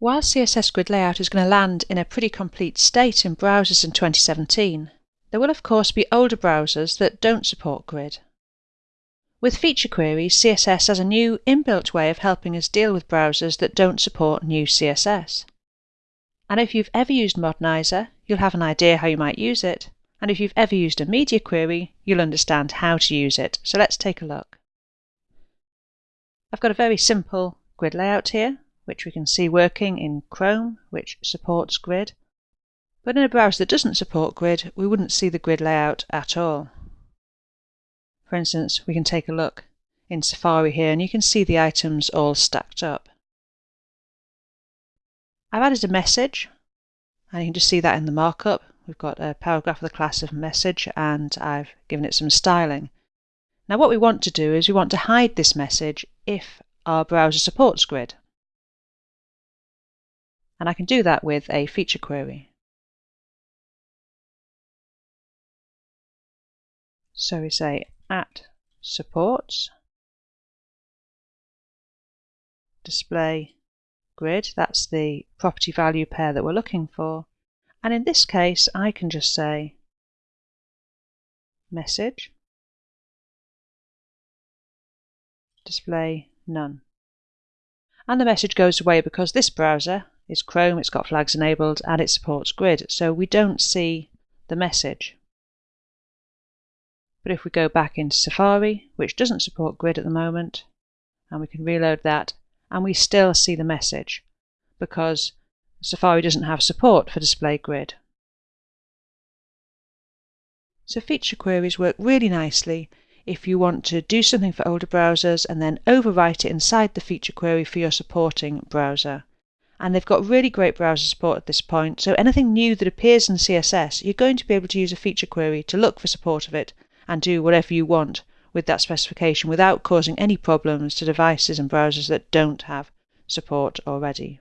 While CSS Grid Layout is going to land in a pretty complete state in browsers in 2017, there will of course be older browsers that don't support Grid. With feature queries, CSS has a new inbuilt way of helping us deal with browsers that don't support new CSS. And if you've ever used Modernizr, you'll have an idea how you might use it. And if you've ever used a media query, you'll understand how to use it. So let's take a look. I've got a very simple grid layout here which we can see working in Chrome, which supports grid. But in a browser that doesn't support grid, we wouldn't see the grid layout at all. For instance, we can take a look in Safari here and you can see the items all stacked up. I've added a message and you can just see that in the markup. We've got a paragraph of the class of message and I've given it some styling. Now what we want to do is we want to hide this message if our browser supports grid. And I can do that with a feature query. So we say at supports display grid, that's the property value pair that we're looking for. And in this case, I can just say message display none. And the message goes away because this browser is Chrome, it's got flags enabled, and it supports grid, so we don't see the message. But if we go back into Safari, which doesn't support grid at the moment, and we can reload that, and we still see the message because Safari doesn't have support for display grid. So feature queries work really nicely if you want to do something for older browsers and then overwrite it inside the feature query for your supporting browser and they've got really great browser support at this point. So anything new that appears in CSS, you're going to be able to use a feature query to look for support of it and do whatever you want with that specification without causing any problems to devices and browsers that don't have support already.